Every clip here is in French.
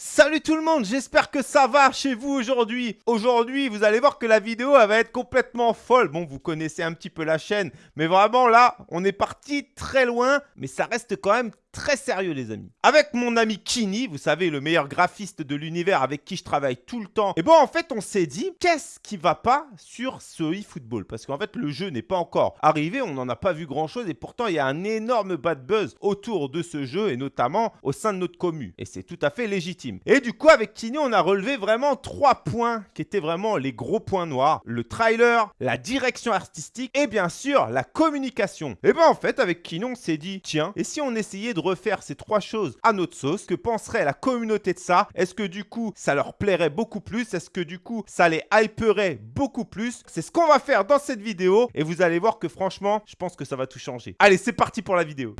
Salut tout le monde, j'espère que ça va chez vous aujourd'hui. Aujourd'hui, vous allez voir que la vidéo va être complètement folle. Bon, vous connaissez un petit peu la chaîne, mais vraiment là, on est parti très loin, mais ça reste quand même très sérieux les amis. Avec mon ami Kini, vous savez, le meilleur graphiste de l'univers avec qui je travaille tout le temps. Et bon, en fait, on s'est dit, qu'est-ce qui va pas sur ce eFootball? Parce qu'en fait, le jeu n'est pas encore arrivé, on n'en a pas vu grand-chose et pourtant, il y a un énorme bad buzz autour de ce jeu et notamment au sein de notre commu. Et c'est tout à fait légitime. Et du coup, avec Kini, on a relevé vraiment trois points qui étaient vraiment les gros points noirs. Le trailer, la direction artistique et bien sûr, la communication. Et ben en fait, avec Kini, on s'est dit, tiens, et si on essayait de refaire ces trois choses à notre sauce. Que penserait la communauté de ça? Est-ce que du coup, ça leur plairait beaucoup plus? Est-ce que du coup, ça les hyperait beaucoup plus? C'est ce qu'on va faire dans cette vidéo. Et vous allez voir que franchement, je pense que ça va tout changer. Allez, c'est parti pour la vidéo.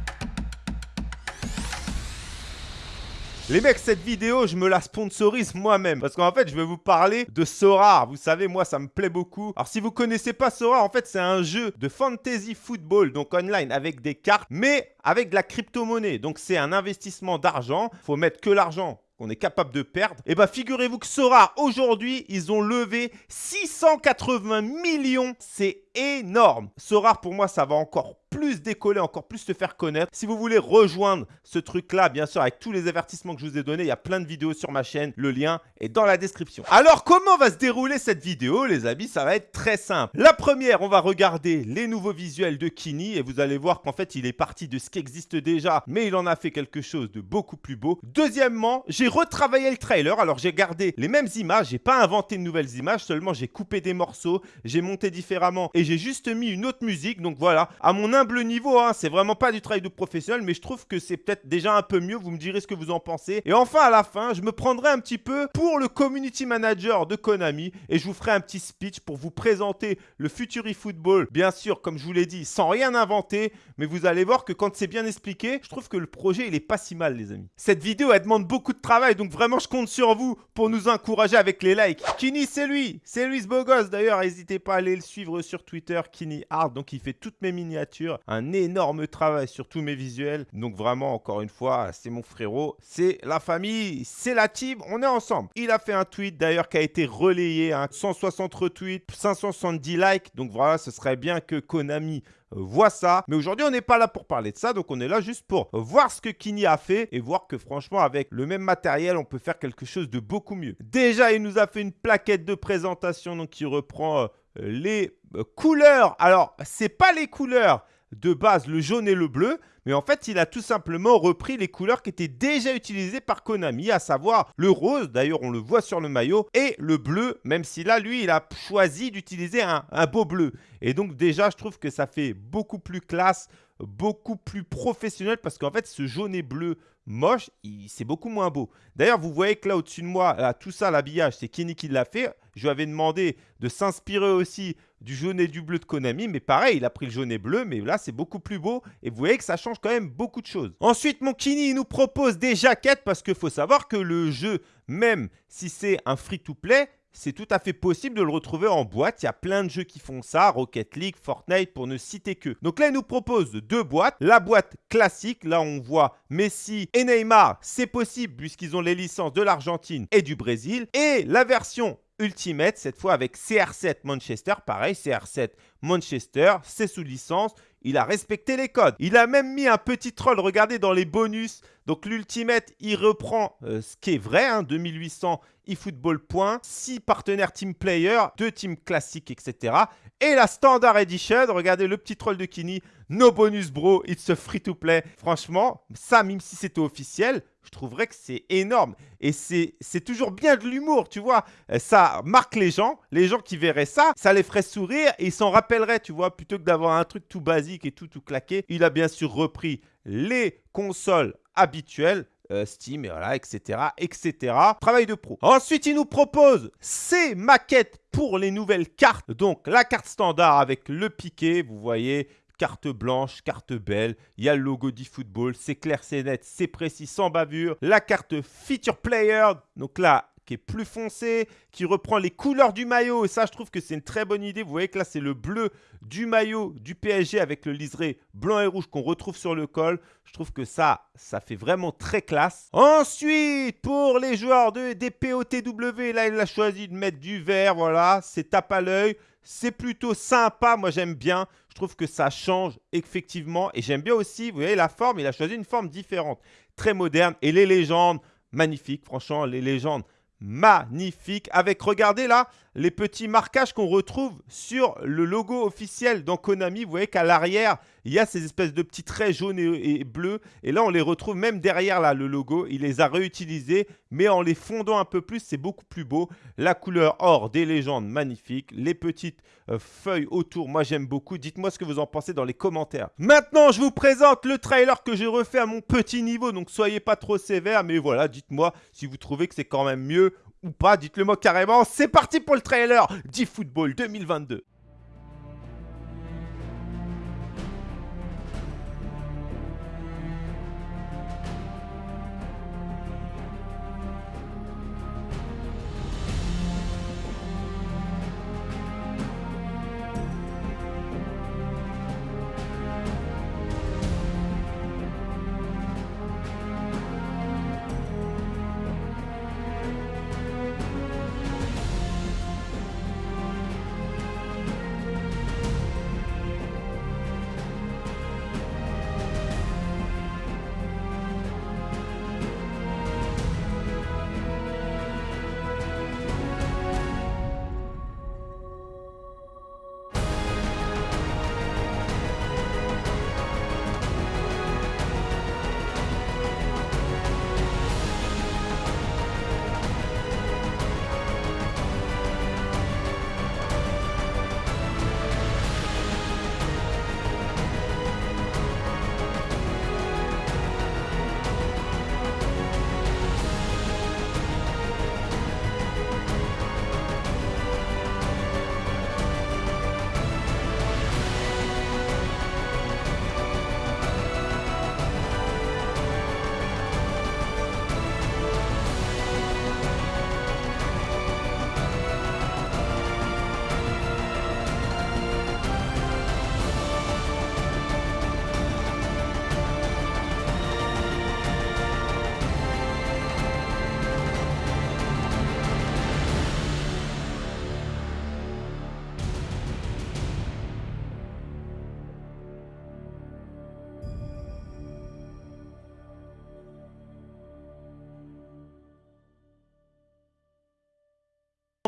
Les mecs, cette vidéo, je me la sponsorise moi-même. Parce qu'en fait, je vais vous parler de Sora. Vous savez, moi, ça me plaît beaucoup. Alors, si vous connaissez pas Sora, en fait, c'est un jeu de fantasy football, donc online, avec des cartes, mais avec de la crypto-monnaie. Donc, c'est un investissement d'argent. faut mettre que l'argent qu'on est capable de perdre. Et bien, figurez-vous que Sora, aujourd'hui, ils ont levé 680 millions. C'est énorme. Sora, pour moi, ça va encore plus décoller, encore plus se faire connaître. Si vous voulez rejoindre ce truc-là, bien sûr, avec tous les avertissements que je vous ai donnés, il y a plein de vidéos sur ma chaîne. Le lien est dans la description. Alors, comment va se dérouler cette vidéo, les amis? Ça va être très simple. La première, on va regarder les nouveaux visuels de Kini et vous allez voir qu'en fait, il est parti de ce qui existe déjà, mais il en a fait quelque chose de beaucoup plus beau. Deuxièmement, j'ai retravaillé le trailer. Alors, j'ai gardé les mêmes images. J'ai pas inventé de nouvelles images, seulement j'ai coupé des morceaux, j'ai monté différemment et j'ai juste mis une autre musique. Donc voilà, à mon humble niveau, hein, c'est vraiment pas du travail de professionnel, mais je trouve que c'est peut-être déjà un peu mieux. Vous me direz ce que vous en pensez. Et enfin, à la fin, je me prendrai un petit peu pour le community manager de Konami et je vous ferai un petit speech pour vous présenter le futur eFootball. Bien sûr, comme je vous l'ai dit, sans rien inventer, mais vous allez voir que quand c'est bien expliqué, je trouve que le projet, il est pas si mal, les amis. Cette vidéo, elle demande beaucoup de travail, donc vraiment, je compte sur vous pour nous encourager avec les likes. Kini, c'est lui, c'est lui ce beau gosse. D'ailleurs, n'hésitez pas à aller le suivre sur Twitter, Kini Art, donc il fait toutes mes miniatures, un énorme travail sur tous mes visuels. Donc vraiment, encore une fois, c'est mon frérot, c'est la famille, c'est la team, on est ensemble. Il a fait un tweet d'ailleurs qui a été relayé, 160 hein, retweets, 570 likes. Donc voilà, ce serait bien que Konami voit ça. Mais aujourd'hui, on n'est pas là pour parler de ça. Donc, on est là juste pour voir ce que Kini a fait et voir que franchement, avec le même matériel, on peut faire quelque chose de beaucoup mieux. Déjà, il nous a fait une plaquette de présentation donc qui reprend euh, les euh, couleurs. Alors, c'est pas les couleurs de base, le jaune et le bleu, mais en fait, il a tout simplement repris les couleurs qui étaient déjà utilisées par Konami, à savoir le rose, d'ailleurs on le voit sur le maillot, et le bleu, même si là, lui, il a choisi d'utiliser un, beau bleu. Et donc déjà, je trouve que ça fait beaucoup plus classe, beaucoup plus professionnel, parce qu'en fait, ce jaune et bleu moche, c'est beaucoup moins beau. D'ailleurs, vous voyez que là, au-dessus de moi, tout ça, l'habillage, c'est Kenny qui l'a fait. Je lui avais demandé de s'inspirer aussi du jaune et du bleu de Konami, mais pareil, il a pris le jaune et bleu, mais là, c'est beaucoup plus beau. Et vous voyez que ça change quand même beaucoup de choses. Ensuite, mon Kini nous propose des jaquettes, parce qu'il faut savoir que le jeu, même si c'est un free-to-play, c'est tout à fait possible de le retrouver en boîte. Il y a plein de jeux qui font ça, Rocket League, Fortnite, pour ne citer que. Donc là, il nous propose deux boîtes. La boîte classique, là on voit Messi et Neymar, c'est possible puisqu'ils ont les licences de l'Argentine et du Brésil. Et la version Ultimate, cette fois avec CR7 Manchester. Pareil, CR7 Manchester, c'est sous licence. Il a respecté les codes. Il a même mis un petit troll, regardez dans les bonus. Donc l'Ultimate, il reprend euh, ce qui est vrai, hein, 2800 eFootball points, 6 partenaires team player, 2 teams classiques, etc. Et la Standard Edition, regardez le petit troll de Kini, no bonus bro, it's a free to play. Franchement, ça, même si c'était officiel, je trouverais que c'est énorme. Et c'est toujours bien de l'humour, tu vois. Ça marque les gens, les gens qui verraient ça, ça les ferait sourire et ils s'en rappelleraient, tu vois, plutôt que d'avoir un truc tout basique et tout, tout claqué. Il a bien sûr repris les consoles habituelles, euh, Steam, et voilà, etc., etc. Travail de pro. Ensuite, il nous propose ces maquettes pour les nouvelles cartes. Donc, la carte standard avec le piqué, vous voyez, carte blanche, carte belle, il y a le logo d'eFootball, c'est clair, c'est net, c'est précis, sans bavure. La carte Feature Player, donc là, qui est plus foncé, qui reprend les couleurs du maillot. Et ça, je trouve que c'est une très bonne idée. Vous voyez que là, c'est le bleu du maillot du PSG avec le liseré blanc et rouge qu'on retrouve sur le col. Je trouve que ça, ça fait vraiment très classe. Ensuite, pour les joueurs de, des POTW, là, il a choisi de mettre du vert. Voilà, c'est tape à l'œil. C'est plutôt sympa, moi j'aime bien. Je trouve que ça change effectivement. Et j'aime bien aussi, vous voyez la forme, il a choisi une forme différente, très moderne. Et les légendes, magnifiques, franchement, les légendes, magnifiques. Avec, regardez là, les petits marquages qu'on retrouve sur le logo officiel dans Konami. Vous voyez qu'à l'arrière, il y a ces espèces de petits traits jaunes et, bleus. Et là, on les retrouve même derrière là, le logo. Il les a réutilisés, mais en les fondant un peu plus, c'est beaucoup plus beau. La couleur or des légendes, magnifique. Les petites euh, feuilles autour, moi j'aime beaucoup. Dites-moi ce que vous en pensez dans les commentaires. Maintenant, je vous présente le trailer que j'ai refait à mon petit niveau. Donc, soyez pas trop sévère, mais voilà, dites-moi si vous trouvez que c'est quand même mieux ou pas, dites-le moi carrément. C'est parti pour le trailer d'eFootball 2022.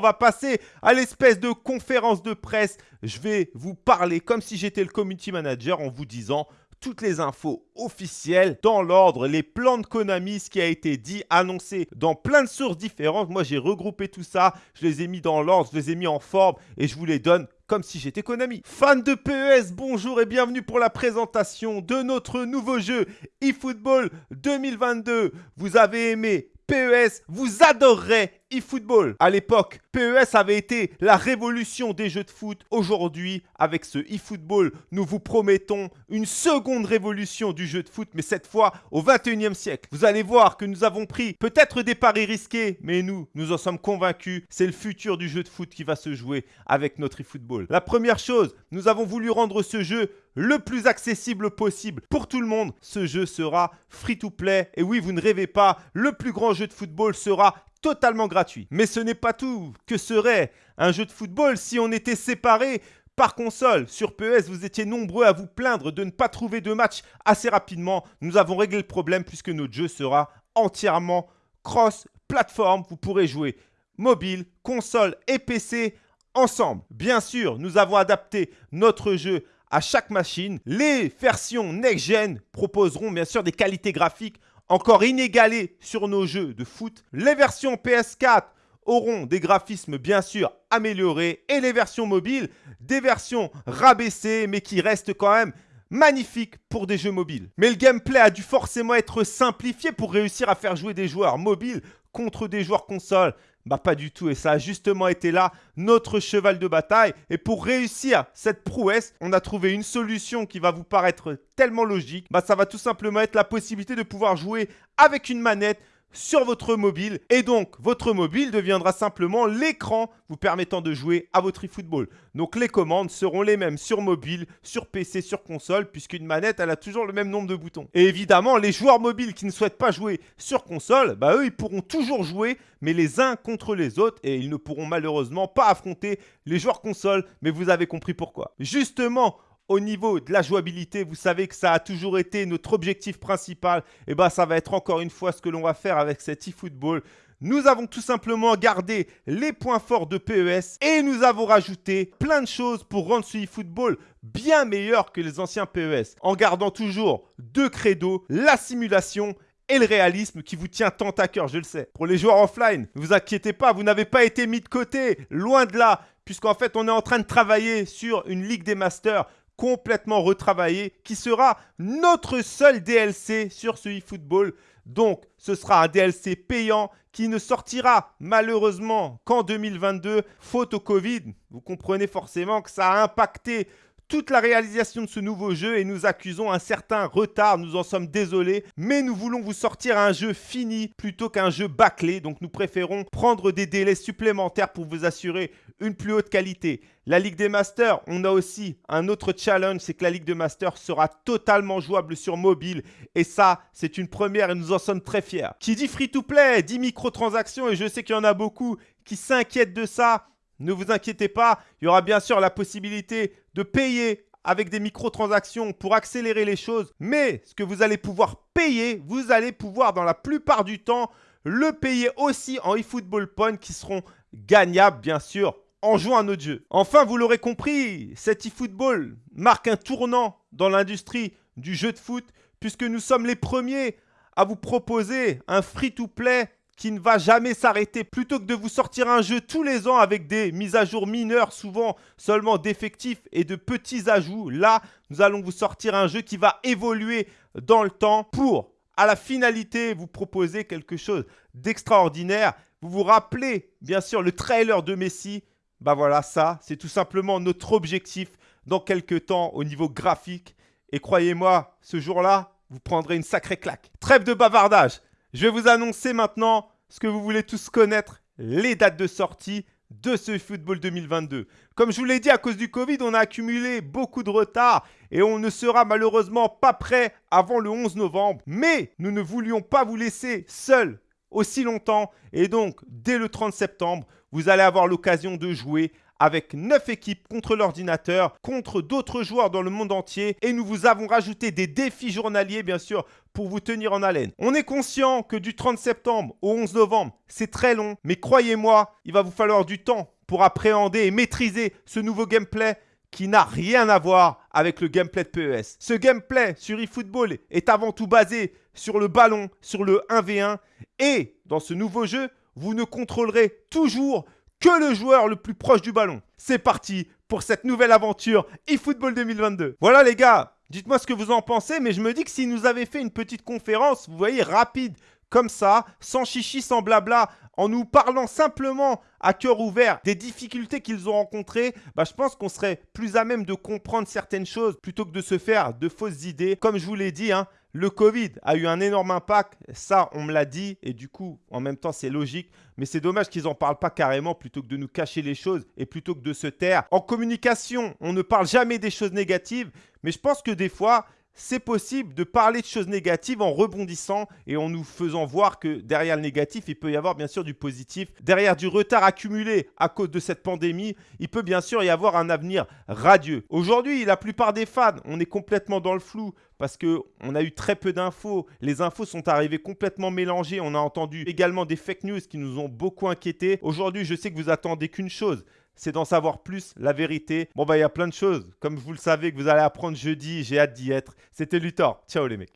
On va passer à l'espèce de conférence de presse. Je vais vous parler comme si j'étais le community manager en vous disant toutes les infos officielles dans l'ordre, les plans de Konami, ce qui a été dit, annoncé dans plein de sources différentes. Moi, j'ai regroupé tout ça, je les ai mis dans l'ordre, je les ai mis en forme et je vous les donne comme si j'étais Konami. Fans de PES, bonjour et bienvenue pour la présentation de notre nouveau jeu eFootball 2022. Vous avez aimé PES, vous adorerez eFootball. À l'époque, PES avait été la révolution des jeux de foot. Aujourd'hui, avec ce eFootball, nous vous promettons une seconde révolution du jeu de foot, mais cette fois au 21e siècle. Vous allez voir que nous avons pris peut-être des paris risqués, mais nous, nous en sommes convaincus. C'est le futur du jeu de foot qui va se jouer avec notre eFootball. La première chose, nous avons voulu rendre ce jeu le plus accessible possible pour tout le monde. Ce jeu sera free to play. Et oui, vous ne rêvez pas, le plus grand jeu de football sera totalement gratuit. Mais ce n'est pas tout. Que serait un jeu de football si on était séparés par console? Sur PES, vous étiez nombreux à vous plaindre de ne pas trouver de match assez rapidement. Nous avons réglé le problème puisque notre jeu sera entièrement cross-platform. Vous pourrez jouer mobile, console et PC ensemble. Bien sûr, nous avons adapté notre jeu à chaque machine. Les versions next-gen proposeront bien sûr des qualités graphiques encore inégalées sur nos jeux de foot. Les versions PS4 auront des graphismes bien sûr améliorés et les versions mobiles, des versions rabaissées mais qui restent quand même magnifiques pour des jeux mobiles. Mais le gameplay a dû forcément être simplifié pour réussir à faire jouer des joueurs mobiles contre des joueurs console. Bah pas du tout et ça a justement été là notre cheval de bataille et pour réussir cette prouesse, on a trouvé une solution qui va vous paraître tellement logique. Bah ça va tout simplement être la possibilité de pouvoir jouer avec une manette sur votre mobile et donc votre mobile deviendra simplement l'écran vous permettant de jouer à votre eFootball. Donc les commandes seront les mêmes sur mobile, sur PC, sur console puisqu'une manette elle a toujours le même nombre de boutons. Et évidemment les joueurs mobiles qui ne souhaitent pas jouer sur console, bah eux ils pourront toujours jouer mais les uns contre les autres et ils ne pourront malheureusement pas affronter les joueurs console mais vous avez compris pourquoi. Justement au niveau de la jouabilité, vous savez que ça a toujours été notre objectif principal. Et eh bien, ça va être encore une fois ce que l'on va faire avec cet eFootball. Nous avons tout simplement gardé les points forts de PES et nous avons rajouté plein de choses pour rendre ce eFootball bien meilleur que les anciens PES. En gardant toujours deux credos, la simulation et le réalisme qui vous tient tant à cœur, je le sais. Pour les joueurs offline, ne vous inquiétez pas, vous n'avez pas été mis de côté, loin de là, puisqu'en fait on est en train de travailler sur une Ligue des Masters complètement retravaillé qui sera notre seul DLC sur ce eFootball. Donc, ce sera un DLC payant qui ne sortira malheureusement qu'en 2022, faute au Covid. Vous comprenez forcément que ça a impacté toute la réalisation de ce nouveau jeu et nous accusons un certain retard, nous en sommes désolés, mais nous voulons vous sortir un jeu fini plutôt qu'un jeu bâclé, donc nous préférons prendre des délais supplémentaires pour vous assurer une plus haute qualité. La Ligue des Masters, on a aussi un autre challenge, c'est que la Ligue des Masters sera totalement jouable sur mobile et ça, c'est une première et nous en sommes très fiers. Qui dit free-to-play, dit microtransactions et je sais qu'il y en a beaucoup qui s'inquiètent de ça. Ne vous inquiétez pas, il y aura bien sûr la possibilité de payer avec des microtransactions pour accélérer les choses. Mais ce que vous allez pouvoir payer, vous allez pouvoir dans la plupart du temps le payer aussi en eFootball Point qui seront gagnables bien sûr en jouant à notre jeu. Enfin, vous l'aurez compris, cet eFootball marque un tournant dans l'industrie du jeu de foot puisque nous sommes les premiers à vous proposer un free-to-play qui ne va jamais s'arrêter. Plutôt que de vous sortir un jeu tous les ans avec des mises à jour mineures, souvent seulement d'effectifs et de petits ajouts, là, nous allons vous sortir un jeu qui va évoluer dans le temps pour, à la finalité, vous proposer quelque chose d'extraordinaire. Vous vous rappelez, bien sûr, le trailer de Messi? Bah voilà, ça, c'est tout simplement notre objectif dans quelques temps au niveau graphique. Et croyez-moi, ce jour-là, vous prendrez une sacrée claque. Trêve de bavardage. Je vais vous annoncer maintenant ce que vous voulez tous connaître, les dates de sortie de ce football 2022. Comme je vous l'ai dit, à cause du Covid, on a accumulé beaucoup de retard et on ne sera malheureusement pas prêt avant le 11 novembre. Mais nous ne voulions pas vous laisser seuls aussi longtemps et donc dès le 30 septembre, vous allez avoir l'occasion de jouer avec 9 équipes contre l'ordinateur, contre d'autres joueurs dans le monde entier. Et nous vous avons rajouté des défis journaliers, bien sûr, pour vous tenir en haleine. On est conscient que du 30 septembre au 11 novembre, c'est très long. Mais croyez-moi, il va vous falloir du temps pour appréhender et maîtriser ce nouveau gameplay qui n'a rien à voir avec le gameplay de PES. Ce gameplay sur eFootball est avant tout basé sur le ballon, sur le 1v1. Et dans ce nouveau jeu, vous ne contrôlerez toujours que le joueur le plus proche du ballon. C'est parti pour cette nouvelle aventure eFootball 2022. Voilà les gars, dites-moi ce que vous en pensez, mais je me dis que si nous avait fait une petite conférence, vous voyez, rapide, comme ça, sans chichi, sans blabla, en nous parlant simplement à cœur ouvert des difficultés qu'ils ont rencontrées, bah, je pense qu'on serait plus à même de comprendre certaines choses plutôt que de se faire de fausses idées. Comme je vous l'ai dit, hein, le Covid a eu un énorme impact, ça on me l'a dit, et du coup en même temps c'est logique, mais c'est dommage qu'ils n'en parlent pas carrément plutôt que de nous cacher les choses et plutôt que de se taire. En communication, on ne parle jamais des choses négatives, mais je pense que des fois, c'est possible de parler de choses négatives en rebondissant et en nous faisant voir que derrière le négatif, il peut y avoir bien sûr du positif. Derrière du retard accumulé à cause de cette pandémie, il peut bien sûr y avoir un avenir radieux. Aujourd'hui, la plupart des fans, on est complètement dans le flou parce qu'on a eu très peu d'infos. Les infos sont arrivées complètement mélangées. On a entendu également des fake news qui nous ont beaucoup inquiétés. Aujourd'hui, je sais que vous attendez qu'une chose, c'est d'en savoir plus, la vérité. Bon, bah, il y a plein de choses. Comme vous le savez, que vous allez apprendre jeudi, j'ai hâte d'y être. C'était Luthor. Ciao les mecs.